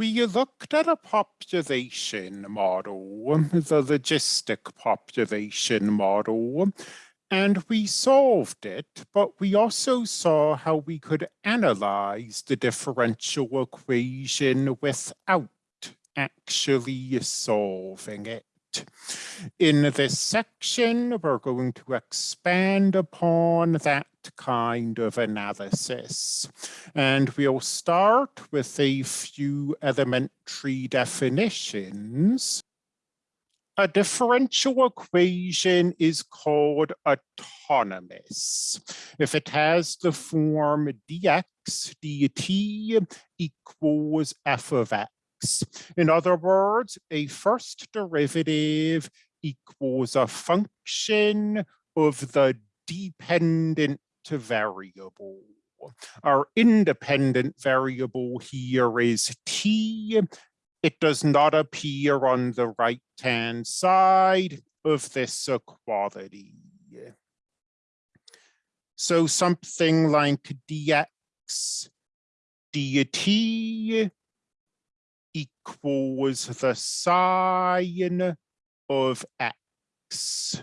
we looked at a population model, the logistic population model, and we solved it, but we also saw how we could analyze the differential equation without actually solving it. In this section, we're going to expand upon that kind of analysis. And we'll start with a few elementary definitions. A differential equation is called autonomous if it has the form dx dt equals f of x in other words, a first derivative equals a function of the dependent variable. Our independent variable here is t. It does not appear on the right-hand side of this equality. So something like dx dt equals the sine of x.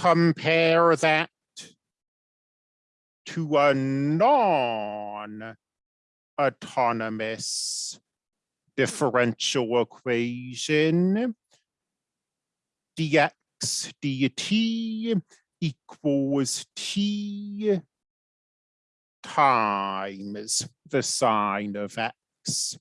Compare that to a non-autonomous differential equation dx dt equals t times the sine of x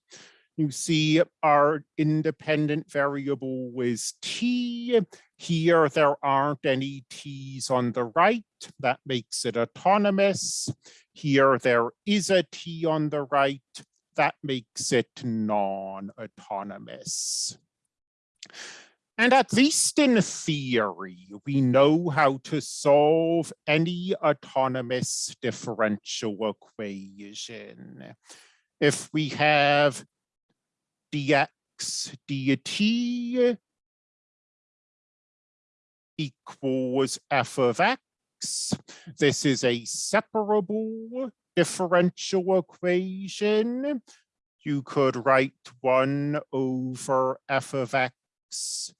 you see our independent variable is t. Here, there aren't any t's on the right. That makes it autonomous. Here, there is a t on the right. That makes it non-autonomous. And at least in theory, we know how to solve any autonomous differential equation if we have dx dt equals f of x, this is a separable differential equation. You could write 1 over f of x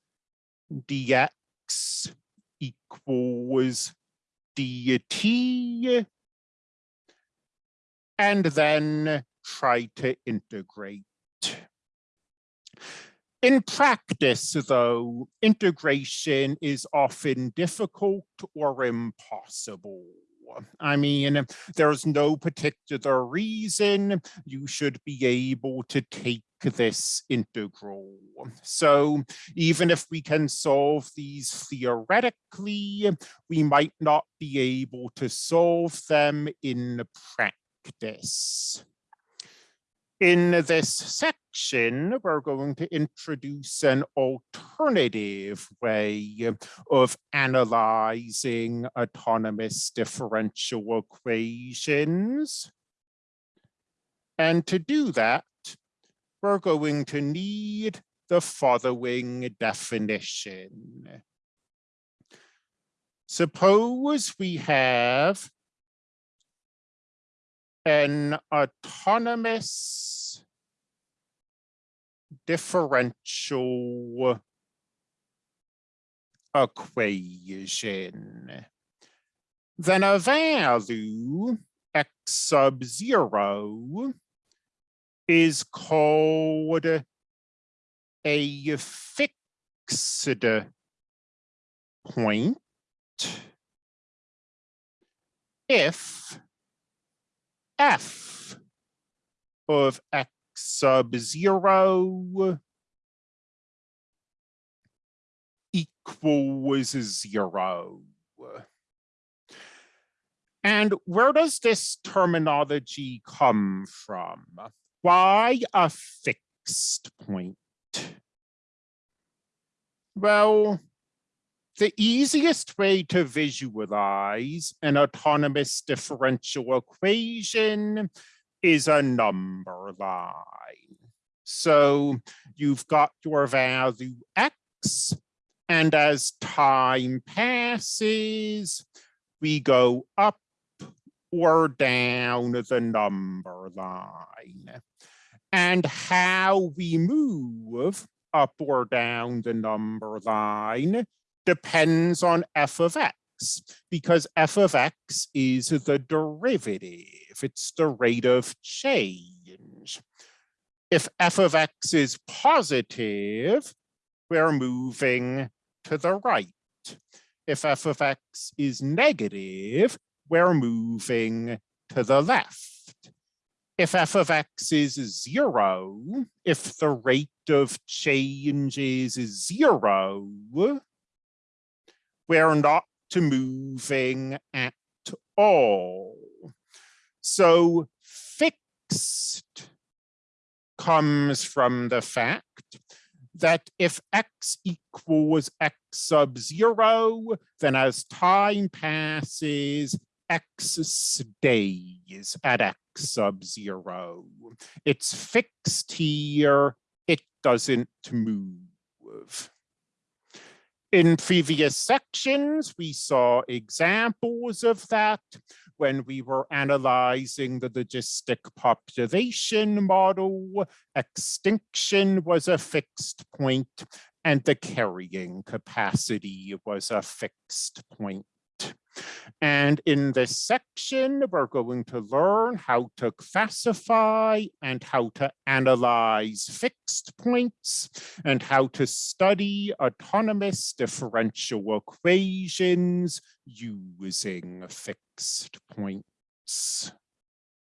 dx equals dt. And then try to integrate. In practice, though, integration is often difficult or impossible. I mean, there's no particular reason you should be able to take this integral. So even if we can solve these theoretically, we might not be able to solve them in practice. In this section, we're going to introduce an alternative way of analyzing autonomous differential equations. And to do that, we're going to need the following definition. Suppose we have an autonomous differential equation, then a value x sub zero is called a fixed point if f of x sub zero equals zero. And where does this terminology come from? Why a fixed point? Well, the easiest way to visualize an autonomous differential equation is a number line. So you've got your value x, and as time passes, we go up or down the number line. And how we move up or down the number line depends on f of x because f of x is the derivative. It's the rate of change. If f of x is positive, we're moving to the right. If f of x is negative, we're moving to the left. If f of x is zero, if the rate of change is zero, we're not moving at all. So fixed comes from the fact that if x equals x sub zero, then as time passes, x stays at x sub zero. It's fixed here, it doesn't move. In previous sections, we saw examples of that when we were analyzing the logistic population model. Extinction was a fixed point and the carrying capacity was a fixed point. And in this section, we're going to learn how to classify and how to analyze fixed points and how to study autonomous differential equations using fixed points.